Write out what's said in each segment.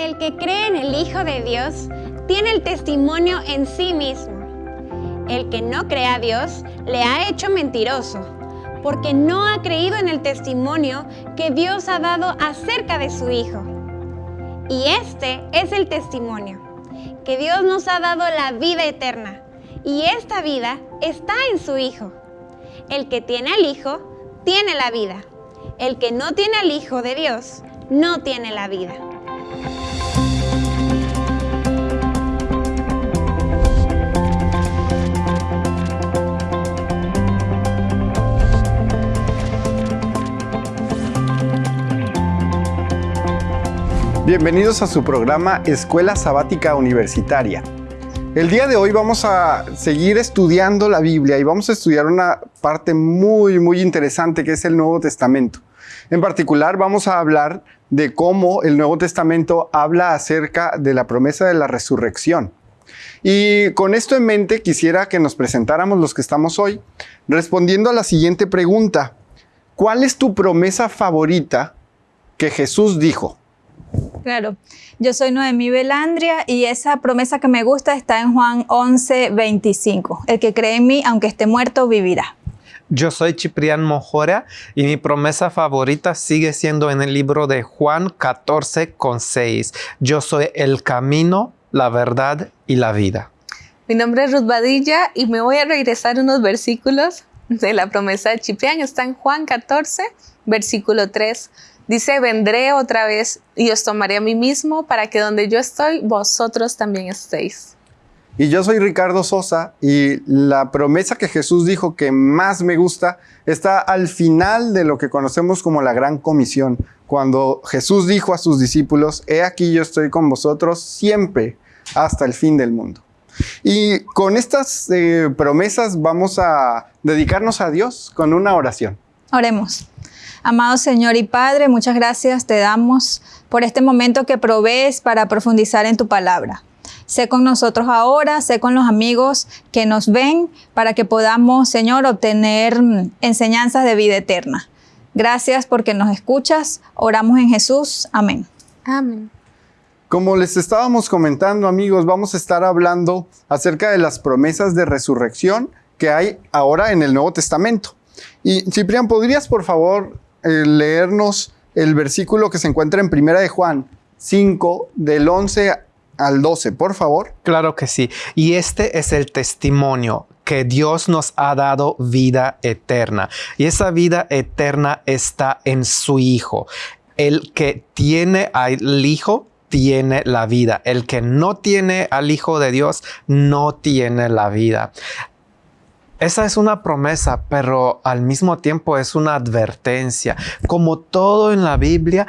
El que cree en el Hijo de Dios tiene el testimonio en sí mismo. El que no cree a Dios le ha hecho mentiroso, porque no ha creído en el testimonio que Dios ha dado acerca de su Hijo. Y este es el testimonio, que Dios nos ha dado la vida eterna, y esta vida está en su Hijo. El que tiene al Hijo, tiene la vida. El que no tiene al Hijo de Dios, no tiene la vida. Bienvenidos a su programa Escuela Sabática Universitaria. El día de hoy vamos a seguir estudiando la Biblia y vamos a estudiar una parte muy, muy interesante que es el Nuevo Testamento. En particular vamos a hablar de cómo el Nuevo Testamento habla acerca de la promesa de la resurrección. Y con esto en mente quisiera que nos presentáramos los que estamos hoy respondiendo a la siguiente pregunta. ¿Cuál es tu promesa favorita que Jesús dijo? Claro, yo soy Noemí Belandria y esa promesa que me gusta está en Juan 11, 25. El que cree en mí, aunque esté muerto, vivirá. Yo soy Ciprián Mojora y mi promesa favorita sigue siendo en el libro de Juan 14 con 6. Yo soy el camino, la verdad y la vida. Mi nombre es Ruth Badilla y me voy a regresar unos versículos de la promesa de Ciprián. Está en Juan 14, versículo 3. Dice, vendré otra vez y os tomaré a mí mismo para que donde yo estoy, vosotros también estéis. Y yo soy Ricardo Sosa y la promesa que Jesús dijo que más me gusta está al final de lo que conocemos como la gran comisión, cuando Jesús dijo a sus discípulos, he aquí yo estoy con vosotros siempre hasta el fin del mundo. Y con estas eh, promesas vamos a dedicarnos a Dios con una oración. Oremos. Amado Señor y Padre, muchas gracias te damos por este momento que provees para profundizar en tu palabra. Sé con nosotros ahora, sé con los amigos que nos ven para que podamos, Señor, obtener mm, enseñanzas de vida eterna. Gracias porque nos escuchas. Oramos en Jesús. Amén. Amén. Como les estábamos comentando, amigos, vamos a estar hablando acerca de las promesas de resurrección que hay ahora en el Nuevo Testamento. Y Ciprián, ¿podrías por favor leernos el versículo que se encuentra en Primera de Juan 5, del 11 al 12, por favor. Claro que sí. Y este es el testimonio que Dios nos ha dado vida eterna. Y esa vida eterna está en su Hijo. El que tiene al Hijo tiene la vida. El que no tiene al Hijo de Dios no tiene la vida. Esa es una promesa, pero al mismo tiempo es una advertencia. Como todo en la Biblia,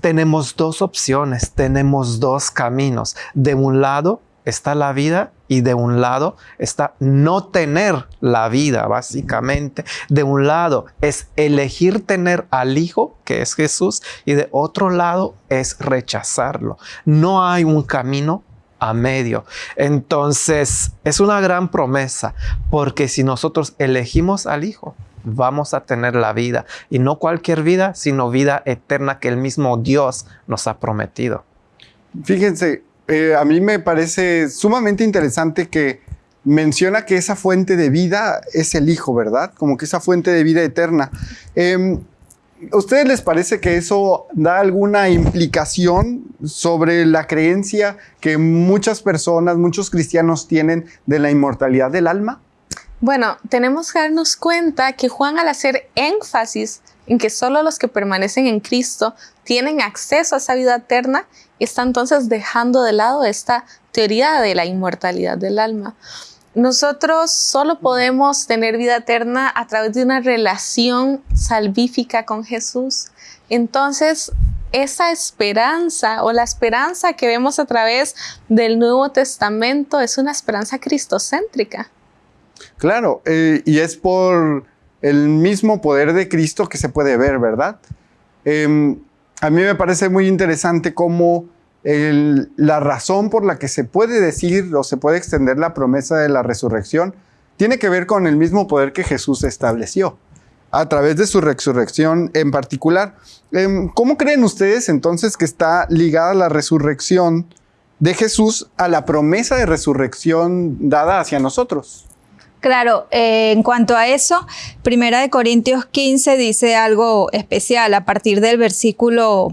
tenemos dos opciones, tenemos dos caminos. De un lado está la vida y de un lado está no tener la vida, básicamente. De un lado es elegir tener al Hijo, que es Jesús, y de otro lado es rechazarlo. No hay un camino a medio. Entonces, es una gran promesa, porque si nosotros elegimos al Hijo, vamos a tener la vida, y no cualquier vida, sino vida eterna que el mismo Dios nos ha prometido. Fíjense, eh, a mí me parece sumamente interesante que menciona que esa fuente de vida es el Hijo, ¿verdad? Como que esa fuente de vida eterna. Em, ¿A ustedes les parece que eso da alguna implicación sobre la creencia que muchas personas, muchos cristianos tienen de la inmortalidad del alma? Bueno, tenemos que darnos cuenta que Juan al hacer énfasis en que solo los que permanecen en Cristo tienen acceso a esa vida eterna, está entonces dejando de lado esta teoría de la inmortalidad del alma. Nosotros solo podemos tener vida eterna a través de una relación salvífica con Jesús. Entonces, esa esperanza o la esperanza que vemos a través del Nuevo Testamento es una esperanza cristocéntrica. Claro, eh, y es por el mismo poder de Cristo que se puede ver, ¿verdad? Em, a mí me parece muy interesante cómo la razón por la que se puede decir o se puede extender la promesa de la resurrección tiene que ver con el mismo poder que Jesús estableció. a través de su resurrección en particular. Em, ¿Cómo creen ustedes entonces que está ligada la resurrección de Jesús a la promesa de resurrección dada hacia nosotros? Claro, eh, en cuanto a eso, Primera de Corintios 15 dice algo especial a partir del versículo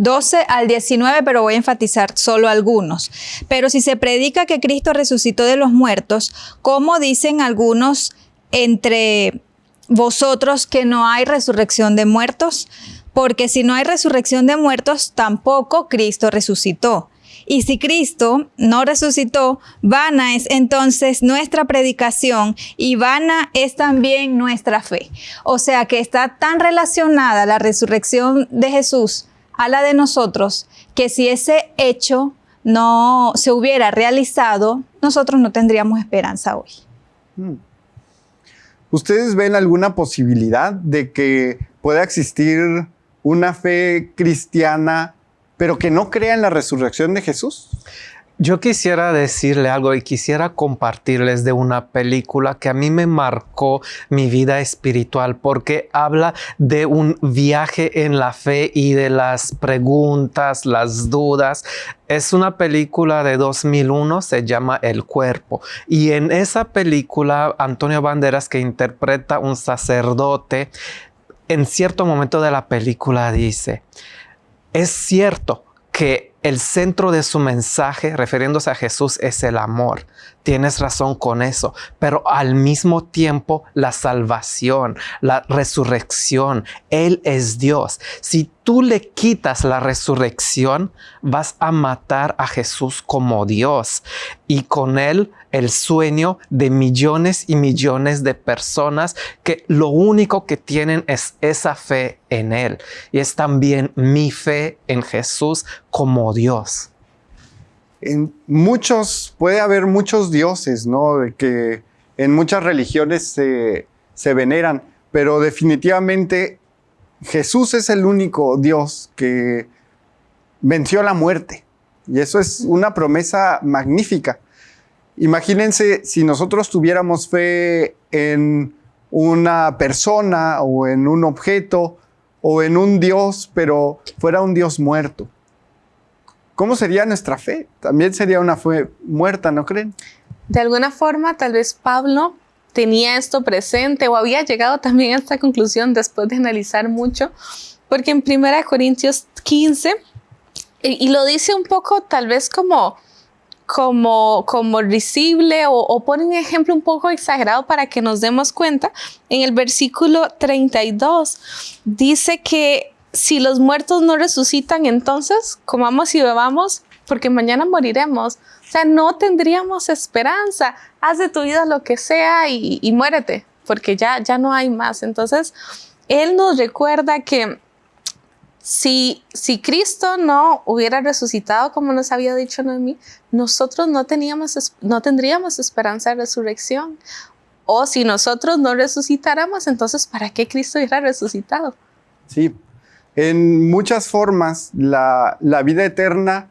12 al 19, pero voy a enfatizar solo algunos. Pero si se predica que Cristo resucitó de los muertos, ¿cómo dicen algunos entre vosotros que no hay resurrección de muertos? Porque si no hay resurrección de muertos, tampoco Cristo resucitó. Y si Cristo no resucitó, vana es entonces nuestra predicación y vana es también nuestra fe. O sea que está tan relacionada la resurrección de Jesús a la de nosotros que si ese hecho no se hubiera realizado, nosotros no tendríamos esperanza hoy. Hmm. ¿Ustedes ven alguna posibilidad de que pueda existir una fe cristiana pero que no crea en la resurrección de Jesús? Yo quisiera decirle algo y quisiera compartirles de una película que a mí me marcó mi vida espiritual porque habla de un viaje en la fe y de las preguntas, las dudas. Es una película de 2001, se llama El cuerpo. Y en esa película, Antonio Banderas, que interpreta un sacerdote, en cierto momento de la película dice, es cierto que el centro de su mensaje, refiriéndose a Jesús, es el amor. Tienes razón con eso, pero al mismo tiempo la salvación, la resurrección, Él es Dios. Si tú le quitas la resurrección, vas a matar a Jesús como Dios y con Él el sueño de millones y millones de personas que lo único que tienen es esa fe en Él. Y es también mi fe en Jesús como Dios en muchos, puede haber muchos dioses, ¿no? Que en muchas religiones se, se veneran, pero definitivamente Jesús es el único Dios que venció la muerte. Y eso es una promesa magnífica. Imagínense si nosotros tuviéramos fe en una persona o en un objeto o en un Dios, pero fuera un Dios muerto. ¿Cómo sería nuestra fe? También sería una fe muerta, ¿no creen? De alguna forma, tal vez Pablo tenía esto presente o había llegado también a esta conclusión después de analizar mucho, porque en 1 Corintios 15, y, lo dice un poco tal vez como como, como risible o, o, pone un ejemplo un poco exagerado para que nos demos cuenta. En el versículo 32 dice que si los muertos no resucitan, entonces comamos y bebamos porque mañana moriremos. O sea, no tendríamos esperanza. Haz de tu vida lo que sea y, muérete, porque ya, ya no hay más. Entonces, Él nos recuerda que si, si Cristo no hubiera resucitado, como nos había dicho Noemí, nosotros no, tendríamos esperanza de resurrección. O si nosotros no resucitáramos, entonces, ¿para qué Cristo hubiera resucitado? Sí, en muchas formas, la, vida eterna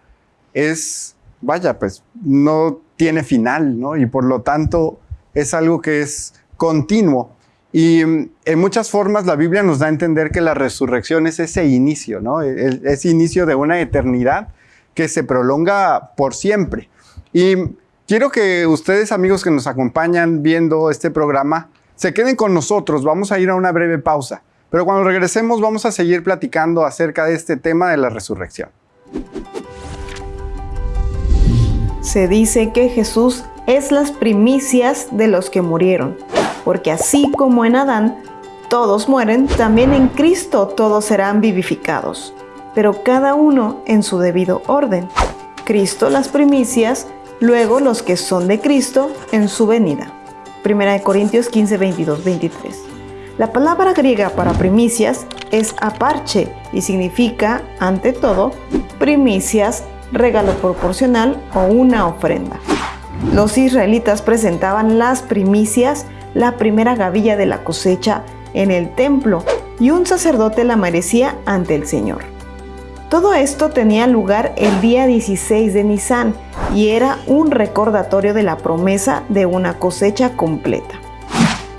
es, vaya, pues no tiene final, ¿no? Y por lo tanto es algo que es continuo. Y mm, en muchas formas la Biblia nos da a entender que la resurrección es ese inicio, ¿no? E, ese inicio de una eternidad que se prolonga por siempre. Y quiero que ustedes, amigos que nos acompañan viendo este programa, se queden con nosotros. Vamos a ir a una breve pausa. Pero cuando regresemos vamos a seguir platicando acerca de este tema de la resurrección. Se dice que Jesús es las primicias de los que murieron, porque así como en Adán todos mueren, también en Cristo todos serán vivificados, pero cada uno en su debido orden. Cristo las primicias, luego los que son de Cristo en su venida. 1 Corintios 15, 22, 23. La palabra griega para primicias es aparche y significa, ante todo, primicias, regalo proporcional o una ofrenda. Los israelitas presentaban las primicias, la primera gavilla de la cosecha, en el templo y un sacerdote la merecía ante el Señor. Todo esto tenía lugar el día 16 de Nisan y era un recordatorio de la promesa de una cosecha completa.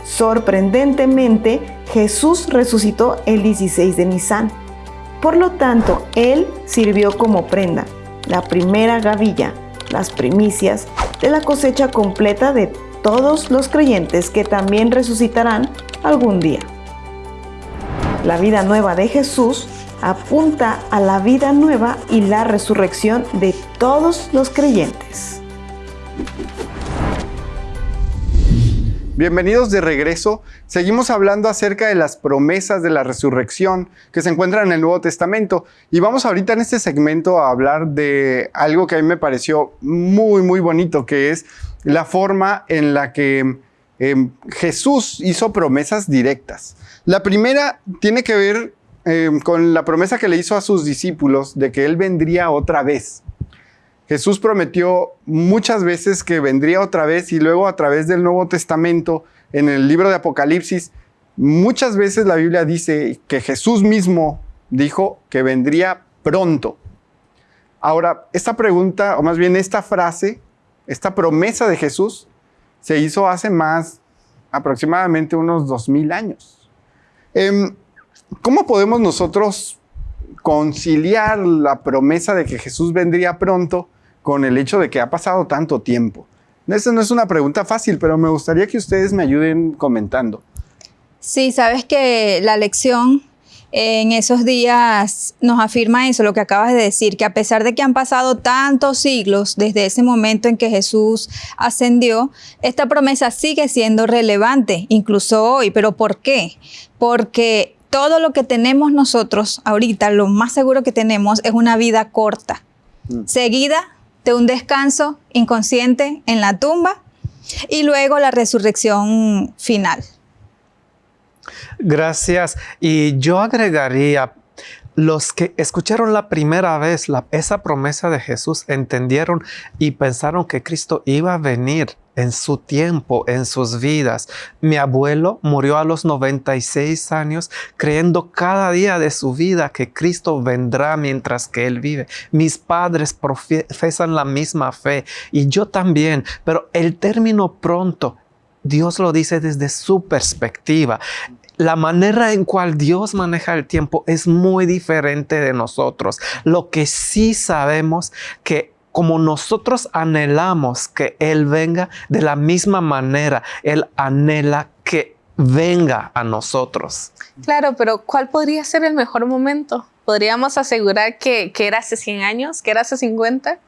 Sorprendentemente, Jesús resucitó el 16 de Nisan. Por lo tanto, Él sirvió como prenda, la primera gavilla, las primicias de la cosecha completa de todos los creyentes que también resucitarán algún día. La vida nueva de Jesús apunta a la vida nueva y la resurrección de todos los creyentes. Bienvenidos de regreso. Seguimos hablando acerca de las promesas de la resurrección que se encuentran en el Nuevo Testamento. Y vamos ahorita en este segmento a hablar de algo que a mí me pareció muy, muy bonito, que es la forma en la que em, Jesús hizo promesas directas. La primera tiene que ver em, con la promesa que le hizo a sus discípulos de que Él vendría otra vez. Jesús prometió muchas veces que vendría otra vez y luego a través del Nuevo Testamento, en el libro de Apocalipsis, muchas veces la Biblia dice que Jesús mismo dijo que vendría pronto. Ahora, esta pregunta, o más bien esta frase, esta promesa de Jesús, se hizo hace más, aproximadamente unos dos mil años. Em, ¿Cómo podemos nosotros conciliar la promesa de que Jesús vendría pronto con el hecho de que ha pasado tanto tiempo? Esa no es una pregunta fácil, pero me gustaría que ustedes me ayuden comentando. Sí, sabes que la lección en esos días nos afirma eso, lo que acabas de decir, que a pesar de que han pasado tantos siglos desde ese momento en que Jesús ascendió, esta promesa sigue siendo relevante, incluso hoy. ¿Pero por qué? Porque todo lo que tenemos nosotros ahorita, lo más seguro que tenemos es una vida corta, mm. seguida de un descanso inconsciente en la tumba y luego la resurrección final. Gracias. Y yo agregaría, los que escucharon la primera vez esa promesa de Jesús entendieron y pensaron que Cristo iba a venir en su tiempo, en sus vidas. Mi abuelo murió a los 96 años creyendo cada día de su vida que Cristo vendrá mientras que Él vive. Mis padres profesan la misma fe y yo también, pero el término pronto Dios lo dice desde su perspectiva la manera en cual Dios maneja el tiempo es muy diferente de nosotros. Lo que sí sabemos que como nosotros anhelamos que Él venga, de la misma manera Él anhela que venga a nosotros. Claro, pero ¿cuál podría ser el mejor momento? Podríamos asegurar que, era hace 100 años, que era hace 50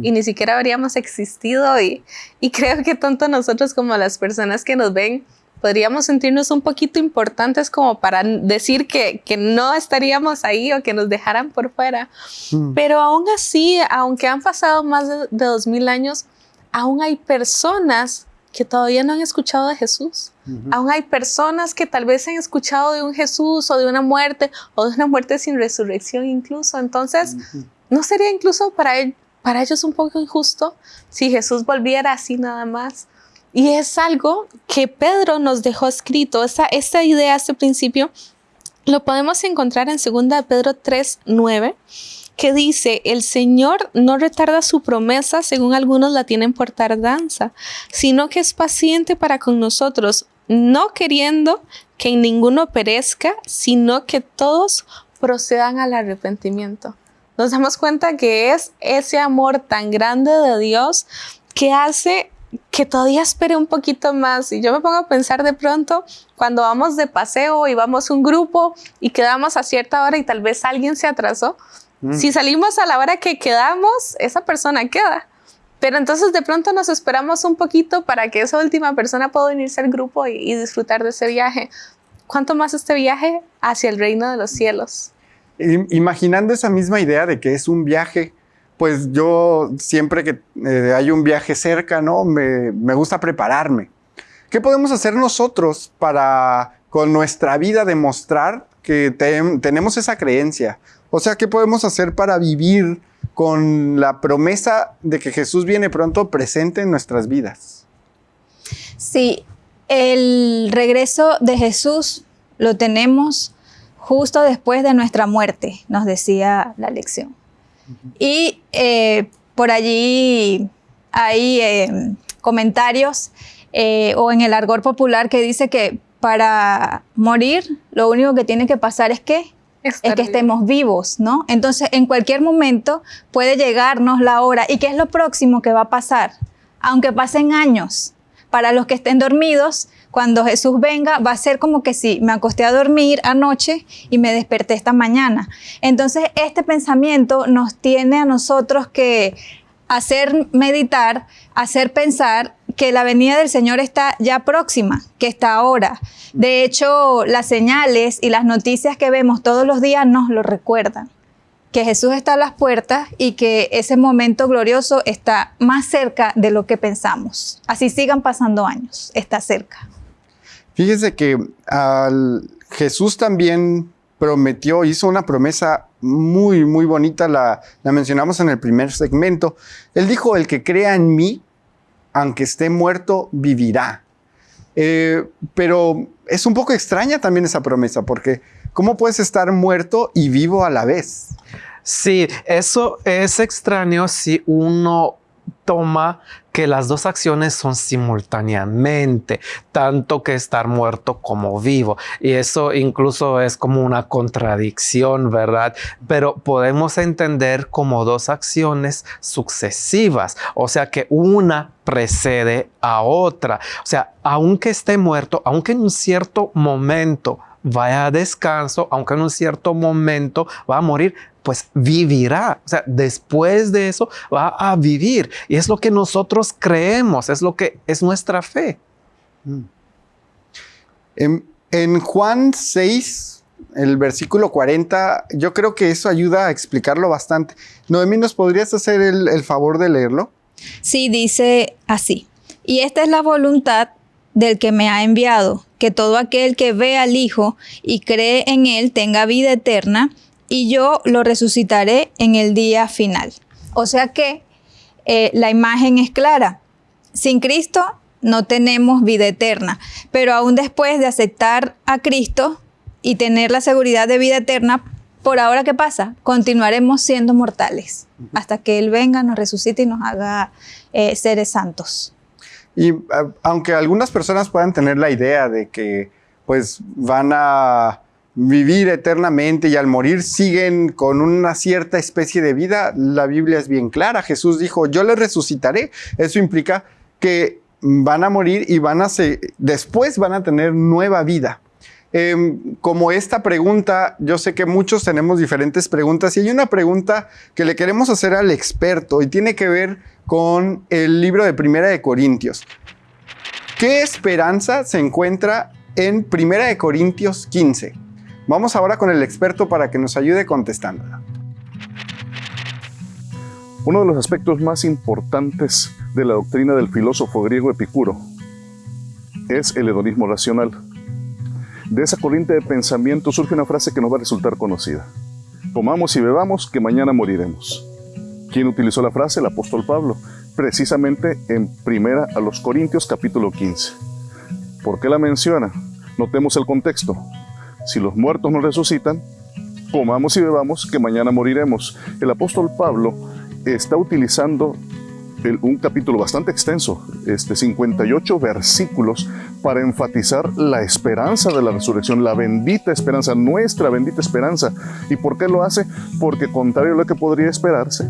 y ni siquiera habríamos existido y, y creo que tanto nosotros como las personas que nos ven podríamos sentirnos un poquito importantes como para decir que, no estaríamos ahí o que nos dejaran por fuera. Hmm. Pero aún así, aunque han pasado más de, dos mil años, aún hay personas que todavía no han escuchado de Jesús. Aún hay personas que tal vez han escuchado de un Jesús o de una muerte o de una muerte sin resurrección incluso. Entonces, ¿no sería incluso para, para ellos un poco injusto si Jesús volviera así nada más? Y es algo que Pedro nos dejó escrito, esa, esta idea, este principio, lo podemos encontrar en 2 Pedro 3, 9, que dice, el Señor no retarda su promesa según algunos la tienen por tardanza, sino que es paciente para con nosotros, no queriendo que ninguno perezca, sino que todos procedan al arrepentimiento. Nos damos cuenta que es ese amor tan grande de Dios que hace que todavía espere un poquito más. Y yo me pongo a pensar de pronto cuando vamos de paseo y vamos un grupo y quedamos a cierta hora y tal vez alguien se atrasó. Mm. Si salimos a la hora que quedamos, esa persona queda. Pero entonces de pronto nos esperamos un poquito para que esa última persona pueda unirse al grupo y, y disfrutar de ese viaje. ¿Cuánto más este viaje hacia el reino de los cielos? Imaginando esa misma idea de que es un viaje pues yo siempre que eh, hay un viaje cerca, ¿no? Me, gusta prepararme. ¿Qué podemos hacer nosotros para con nuestra vida demostrar que tenemos esa creencia? O sea, ¿qué podemos hacer para vivir con la promesa de que Jesús viene pronto presente en nuestras vidas? Sí, el regreso de Jesús lo tenemos justo después de nuestra muerte, nos decía la lección. Y eh, por allí hay eh, comentarios eh, o en el argor popular que dice que para morir, lo único que tiene que pasar es que es que estemos vivos, ¿no? Entonces, en cualquier momento puede llegarnos la hora. ¿Y qué es lo próximo que va a pasar? Aunque pasen años, para los que estén dormidos, cuando Jesús venga, va a ser como que si me acosté a dormir anoche y me desperté esta mañana. Entonces, este pensamiento nos tiene a nosotros que hacer meditar, hacer pensar que la venida del Señor está ya próxima, que está ahora. De hecho, las señales y las noticias que vemos todos los días nos lo recuerdan, que Jesús está a las puertas y que ese momento glorioso está más cerca de lo que pensamos. Así sigan pasando años, está cerca. Fíjese que al Jesús también prometió, hizo una promesa muy, muy bonita, la, mencionamos en el primer segmento. Él dijo, el que crea en mí, aunque esté muerto, vivirá. Eh, pero es un poco extraña también esa promesa, porque ¿cómo puedes estar muerto y vivo a la vez? Sí, eso es extraño si uno toma que las dos acciones son simultáneamente, tanto que estar muerto como vivo. Y eso incluso es como una contradicción, ¿verdad? Pero podemos entender como dos acciones sucesivas, o sea que una precede a otra. O sea, aunque esté muerto, aunque en un cierto momento vaya a descanso, aunque en un cierto momento va a morir, pues vivirá. O sea, después de eso va a vivir. Y es lo que nosotros creemos, es lo que es nuestra fe. En, en Juan 6, el versículo 40, yo creo que eso ayuda a explicarlo bastante. Noemí, ¿nos podrías hacer el, el favor de leerlo? Sí, dice así. Y esta es la voluntad del que me ha enviado, que todo aquel que ve al Hijo y cree en Él tenga vida eterna, y yo lo resucitaré en el día final. O sea que eh, la imagen es clara. Sin Cristo no tenemos vida eterna, pero aún después de aceptar a Cristo y tener la seguridad de vida eterna, por ahora, ¿qué pasa? Continuaremos siendo mortales hasta que Él venga, nos resucite y nos haga eh, seres santos. Y a- aunque algunas personas puedan tener la idea de que pues van a vivir eternamente y al morir siguen con una cierta especie de vida, la Biblia es bien clara. Jesús dijo, yo les resucitaré. Eso implica que van a morir y van a se- después van a tener nueva vida. Em, como esta pregunta, yo sé que muchos tenemos diferentes preguntas y hay una pregunta que le queremos hacer al experto y tiene que ver con el libro de Primera de Corintios. ¿Qué esperanza se encuentra en Primera de Corintios 15? Vamos ahora con el experto para que nos ayude contestándola. Uno de los aspectos más importantes de la doctrina del filósofo griego Epicuro es el hedonismo racional. De esa corriente de pensamiento surge una frase que nos va a resultar conocida. Comamos y bebamos que mañana moriremos. ¿Quién utilizó la frase? El apóstol Pablo, precisamente en primera a los Corintios capítulo 15. ¿Por qué la menciona? Notemos el contexto. Si los muertos no resucitan, comamos y bebamos que mañana moriremos. El apóstol Pablo está utilizando un capítulo bastante extenso, este 58 versículos, para enfatizar la esperanza de la resurrección, la bendita esperanza, nuestra bendita esperanza. ¿Y por qué lo hace? Porque contrario a lo que podría esperarse,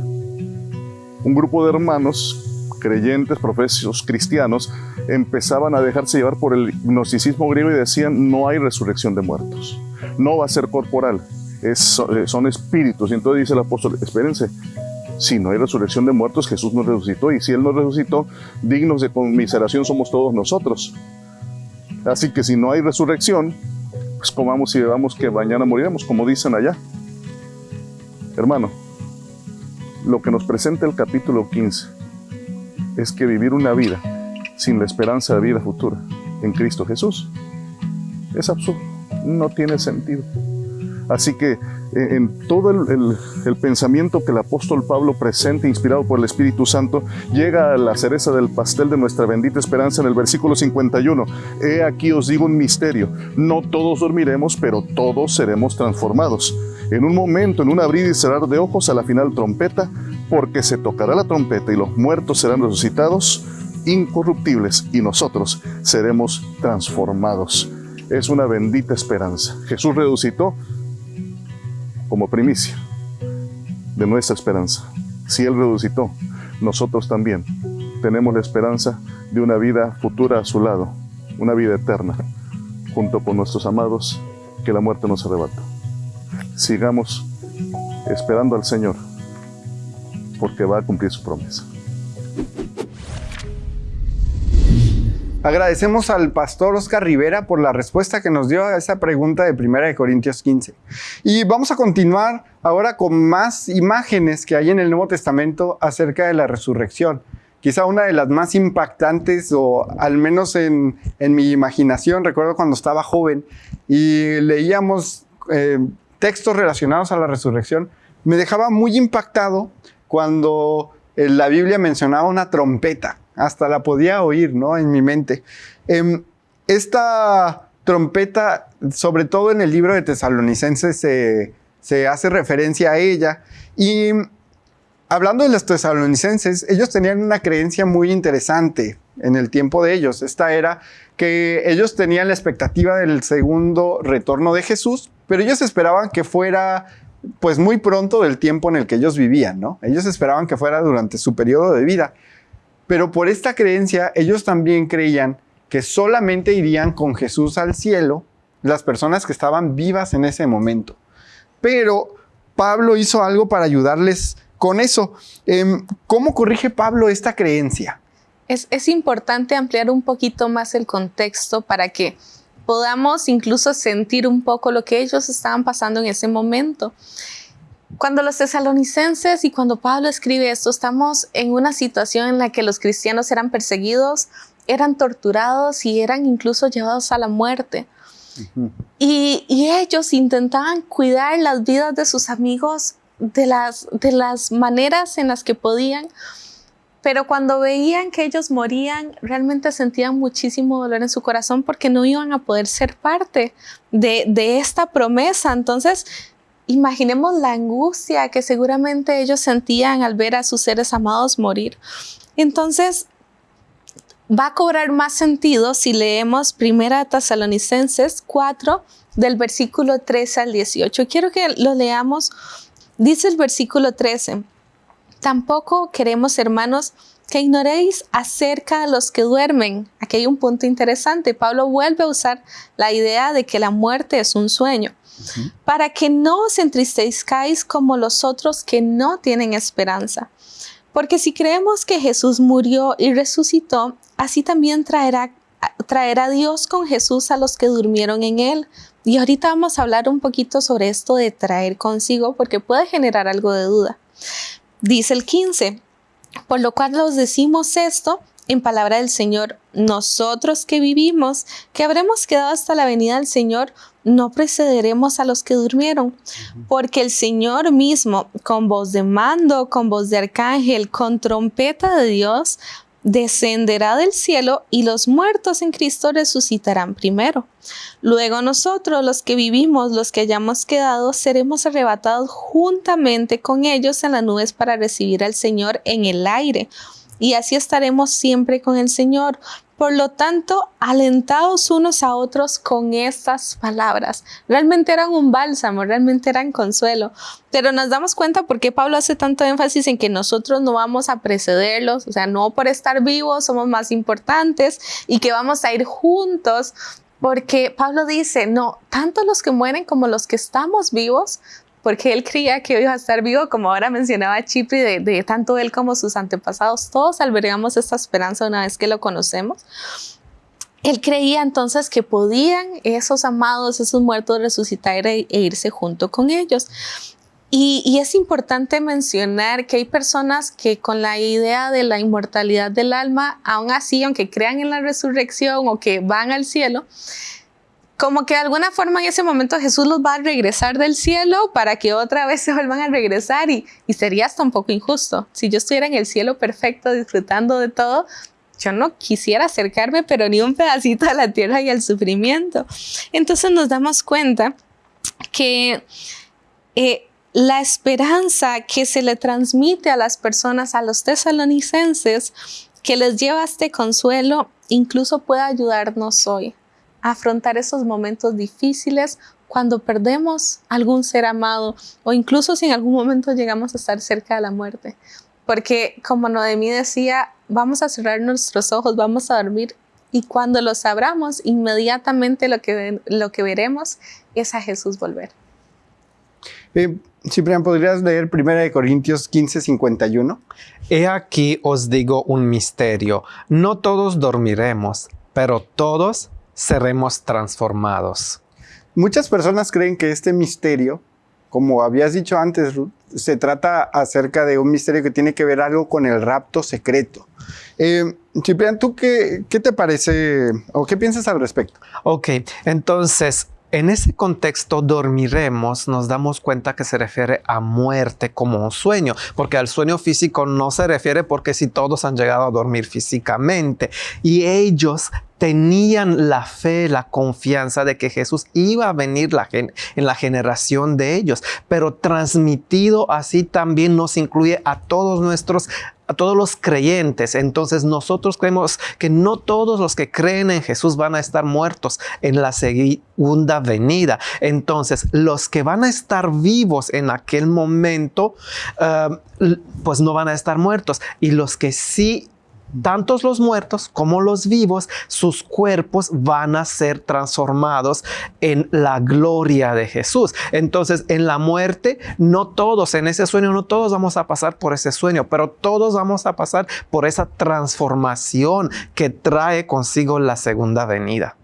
un grupo de hermanos creyentes, profesos cristianos, empezaban a dejarse llevar por el gnosticismo griego y decían, no hay resurrección de muertos, no va a ser corporal, es- son espíritus. Y entonces dice el apóstol, espérense, si no hay resurrección de muertos, Jesús nos resucitó. Y si Él nos resucitó, dignos de conmiseración somos todos nosotros. Así que si no hay resurrección, pues comamos y bebamos que mañana moriremos, como dicen allá. Hermano, lo que nos presenta el capítulo 15 es que vivir una vida sin la esperanza de vida futura en Cristo Jesús es absurdo, no tiene sentido. Así que en todo el, pensamiento que el apóstol Pablo presenta, inspirado por el Espíritu Santo, llega a la cereza del pastel de nuestra bendita esperanza en el versículo 51. He aquí os digo un misterio, no todos dormiremos, pero todos seremos transformados. En un momento, en un abrir y cerrar de ojos, a la final trompeta, porque se tocará la trompeta y los muertos serán resucitados incorruptibles y nosotros seremos transformados. es una bendita esperanza. Jesús resucitó como primicia de nuestra esperanza. Si Él resucitó, nosotros también tenemos la esperanza de una vida futura a su lado, una vida eterna, junto con nuestros amados, que la muerte nos arrebata. Sigamos esperando al Señor, porque va a cumplir su promesa. Agradecemos al pastor Oscar Rivera por la respuesta que nos dio a esa pregunta de 1 Corintios 15. Y vamos a continuar ahora con más imágenes que hay en el Nuevo Testamento acerca de la resurrección. Quizá una de las más impactantes, o al menos en, mi imaginación, recuerdo cuando estaba joven y leíamos eh, textos relacionados a la resurrección, me dejaba muy impactado cuando eh, la Biblia mencionaba una trompeta hasta la podía oír, ¿no? En mi mente. Em, esta trompeta, sobre todo en el libro de Tesalonicenses, se, hace referencia a ella. Y hablando de los tesalonicenses, ellos tenían una creencia muy interesante en el tiempo de ellos. Esta era que ellos tenían la expectativa del segundo retorno de Jesús, pero ellos esperaban que fuera pues muy pronto del tiempo en el que ellos vivían, ¿no? Ellos esperaban que fuera durante su periodo de vida. Pero por esta creencia, ellos también creían que solamente irían con Jesús al cielo las personas que estaban vivas en ese momento. Pero Pablo hizo algo para ayudarles con eso. Em, ¿Cómo corrige Pablo esta creencia? Es, es importante ampliar un poquito más el contexto para que podamos incluso sentir un poco lo que ellos estaban pasando en ese momento. Cuando los tesalonicenses y cuando Pablo escribe esto, estamos en una situación en la que los cristianos eran perseguidos, eran torturados y eran incluso llevados a la muerte. y, ellos intentaban cuidar las vidas de sus amigos de las, de las maneras en las que podían, pero cuando veían que ellos morían, realmente sentían muchísimo dolor en su corazón porque no iban a poder ser parte de, de esta promesa. Entonces, imaginemos la angustia que seguramente ellos sentían al ver a sus seres amados morir. Entonces, va a cobrar más sentido si leemos 1 Tesalonicenses 4 del versículo 13 al 18. Quiero que lo leamos. Dice el versículo 13, tampoco queremos, hermanos, que ignoréis acerca de los que duermen. Aquí hay un punto interesante. Pablo vuelve a usar la idea de que la muerte es un sueño para que no os entristezcáis como los otros que no tienen esperanza. Porque si creemos que Jesús murió y resucitó, así también traerá, traerá Dios con Jesús a los que durmieron en él. Y ahorita vamos a hablar un poquito sobre esto de traer consigo, porque puede generar algo de duda. Dice el 15, por lo cual os decimos esto en palabra del Señor, nosotros que vivimos, que habremos quedado hasta la venida del Señor, no precederemos a los que durmieron, porque el Señor mismo, con voz de mando, con voz de arcángel, con trompeta de Dios, descenderá del cielo y los muertos en Cristo resucitarán primero. Luego nosotros, los que vivimos, los que hayamos quedado, seremos arrebatados juntamente con ellos en las nubes para recibir al Señor en el aire y así estaremos siempre con el Señor. Por lo tanto, alentados unos a otros con estas palabras. Realmente eran un bálsamo, realmente eran consuelo. Pero nos damos cuenta por qué Pablo hace tanto énfasis en que nosotros no vamos a precederlos, o sea, no por estar vivos somos más importantes y que vamos a ir juntos. Porque Pablo dice, no, tanto los que mueren como los que estamos vivos porque él creía que iba a estar vivo, como ahora mencionaba Chipri, de, tanto él como sus antepasados, todos albergamos esta esperanza una vez que lo conocemos. Él creía entonces que podían esos amados, esos muertos resucitar e, e irse junto con ellos. Y, y, es importante mencionar que hay personas que con la idea de la inmortalidad del alma, aún así, aunque crean en la resurrección o que van al cielo, como que de alguna forma en ese momento Jesús los va a regresar del cielo para que otra vez se vuelvan a regresar y, sería hasta un poco injusto. Si yo estuviera en el cielo perfecto disfrutando de todo, yo no quisiera acercarme, pero ni un pedacito a la tierra y al sufrimiento. Entonces nos damos cuenta que eh, la esperanza que se le transmite a las personas, a los tesalonicenses, que les lleva este consuelo, incluso puede ayudarnos hoy afrontar esos momentos difíciles cuando perdemos algún ser amado o incluso si en algún momento llegamos a estar cerca de la muerte. Porque como Noemí decía, vamos a cerrar nuestros ojos, vamos a dormir y cuando los abramos, inmediatamente lo que, lo que veremos es a Jesús volver. Eh, Ciprián, ¿podrías leer 1 Corintios 15, 51? He aquí os digo un misterio. No todos dormiremos, pero todos seremos transformados. Muchas personas creen que este misterio, como habías dicho antes, Ruth, se trata acerca de un misterio que tiene que ver algo con el rapto secreto. Eh, Ciprián, ¿tú qué, qué te parece o qué piensas al respecto? Ok, entonces en ese contexto dormiremos, nos damos cuenta que se refiere a muerte como un sueño, porque al sueño físico no se refiere porque si todos han llegado a dormir físicamente. Y ellos tenían la fe, la confianza de que Jesús iba a venir en la generación de ellos, pero transmitido así también nos incluye a todos nuestros a todos los creyentes. Entonces nosotros creemos que no todos los que creen en Jesús van a estar muertos en la segunda venida. Entonces los que van a estar vivos en aquel momento, eh, pues no van a estar muertos. Y los que sí tantos los muertos como los vivos, sus cuerpos van a ser transformados en la gloria de Jesús. Entonces, en la muerte, no todos, en ese sueño, no todos vamos a pasar por ese sueño, pero todos vamos a pasar por esa transformación que trae consigo la segunda venida.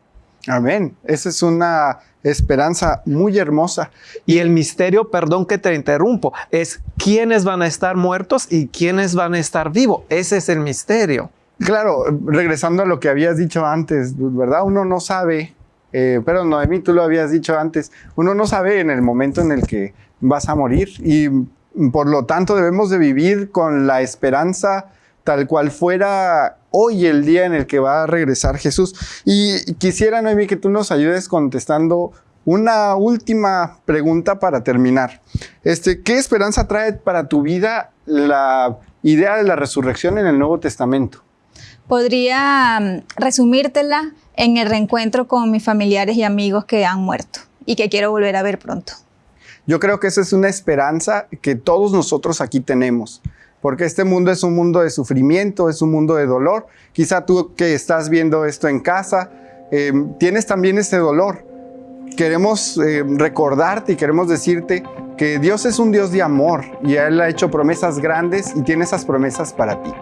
Amén. Esa es una esperanza muy hermosa. Y el misterio, perdón que te interrumpo, es quiénes van a estar muertos y quiénes van a estar vivos. Ese es el misterio. Claro, regresando a lo que habías dicho antes, ¿verdad? Uno no sabe, eh, pero Noemí, tú lo habías dicho antes, uno no sabe en el momento en el que vas a morir y por lo tanto debemos de vivir con la esperanza tal cual fuera hoy el día en el que va a regresar Jesús. Y quisiera, Noemi, que tú nos ayudes contestando una última pregunta para terminar. Este, ¿Qué esperanza trae para tu vida la idea de la resurrección en el Nuevo Testamento? Podría mm, resumírtela en el reencuentro con mis familiares y amigos que han muerto y que quiero volver a ver pronto. Yo creo que esa es una esperanza que todos nosotros aquí tenemos porque este mundo es un mundo de sufrimiento, es un mundo de dolor. Quizá tú que estás viendo esto en casa, em, tienes también ese dolor. Queremos em, recordarte y queremos decirte que Dios es un Dios de amor y Él ha hecho promesas grandes y tiene esas promesas para ti.